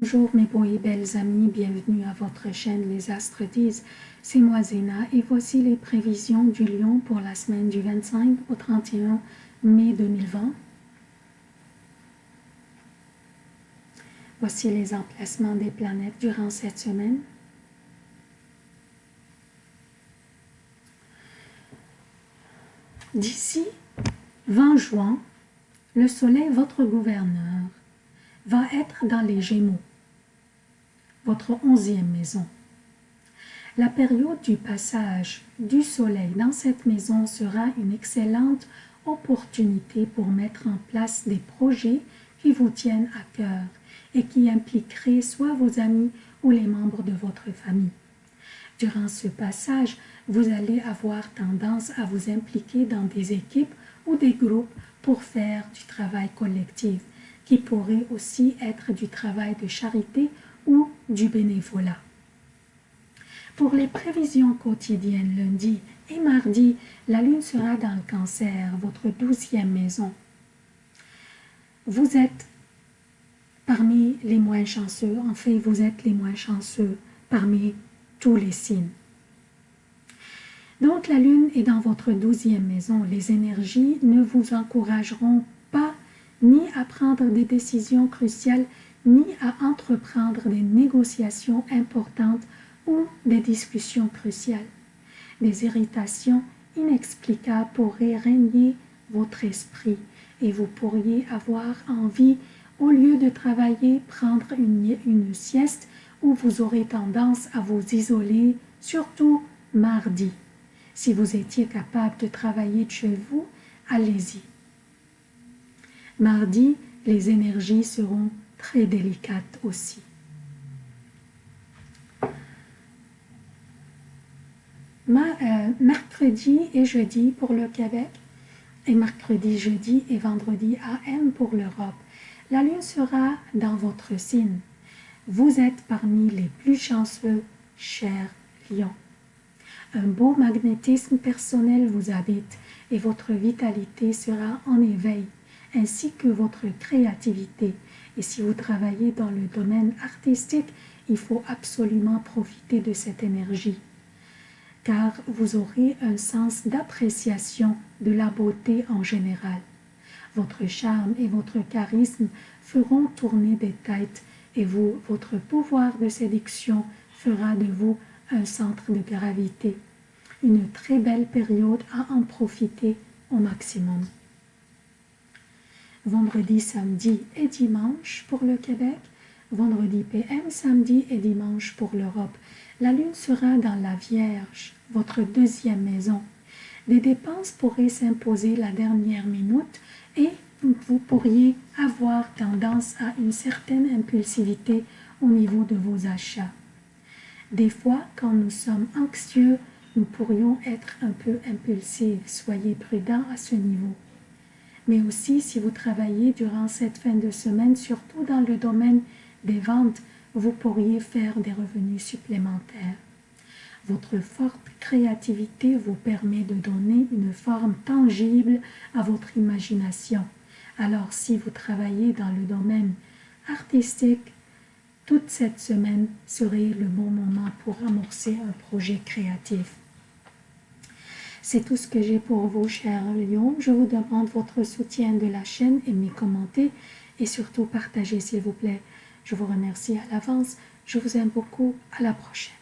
Bonjour mes beaux et belles amis, bienvenue à votre chaîne Les Astres disent. C'est moi Zéna et voici les prévisions du lion pour la semaine du 25 au 31 mai 2020. Voici les emplacements des planètes durant cette semaine. D'ici 20 juin, le soleil, votre gouverneur, va être dans les Gémeaux votre onzième maison. La période du passage du soleil dans cette maison sera une excellente opportunité pour mettre en place des projets qui vous tiennent à cœur et qui impliqueraient soit vos amis ou les membres de votre famille. Durant ce passage, vous allez avoir tendance à vous impliquer dans des équipes ou des groupes pour faire du travail collectif, qui pourrait aussi être du travail de charité du bénévolat. Pour les prévisions quotidiennes lundi et mardi, la lune sera dans le cancer, votre douzième maison. Vous êtes parmi les moins chanceux, en fait vous êtes les moins chanceux parmi tous les signes. Donc la lune est dans votre douzième maison. Les énergies ne vous encourageront pas ni à prendre des décisions cruciales ni à entreprendre des négociations importantes ou des discussions cruciales. Des irritations inexplicables pourraient régner votre esprit et vous pourriez avoir envie, au lieu de travailler, prendre une, sieste où vous aurez tendance à vous isoler, surtout mardi. Si vous étiez capable de travailler de chez vous, allez-y. Mardi, les énergies seront très délicate aussi. Euh, mercredi et jeudi pour le Québec et mercredi, jeudi et vendredi AM pour l'Europe. La lune sera dans votre signe. Vous êtes parmi les plus chanceux, chers lions. Un beau magnétisme personnel vous habite et votre vitalité sera en éveil, ainsi que votre créativité. Et si vous travaillez dans le domaine artistique, il faut absolument profiter de cette énergie, car vous aurez un sens d'appréciation de la beauté en général. Votre charme et votre charisme feront tourner des têtes et vous, votre pouvoir de séduction fera de vous un centre de gravité. Une très belle période à en profiter au maximum vendredi, samedi et dimanche pour le Québec, vendredi PM, samedi et dimanche pour l'Europe. La lune sera dans la Vierge, votre deuxième maison. Des dépenses pourraient s'imposer la dernière minute et vous pourriez avoir tendance à une certaine impulsivité au niveau de vos achats. Des fois, quand nous sommes anxieux, nous pourrions être un peu impulsifs. Soyez prudents à ce niveau mais aussi si vous travaillez durant cette fin de semaine, surtout dans le domaine des ventes, vous pourriez faire des revenus supplémentaires. Votre forte créativité vous permet de donner une forme tangible à votre imagination. Alors si vous travaillez dans le domaine artistique, toute cette semaine serait le bon moment pour amorcer un projet créatif. C'est tout ce que j'ai pour vous, chers lions. Je vous demande votre soutien de la chaîne, aimez, commentez et surtout partagez, s'il vous plaît. Je vous remercie à l'avance. Je vous aime beaucoup. À la prochaine.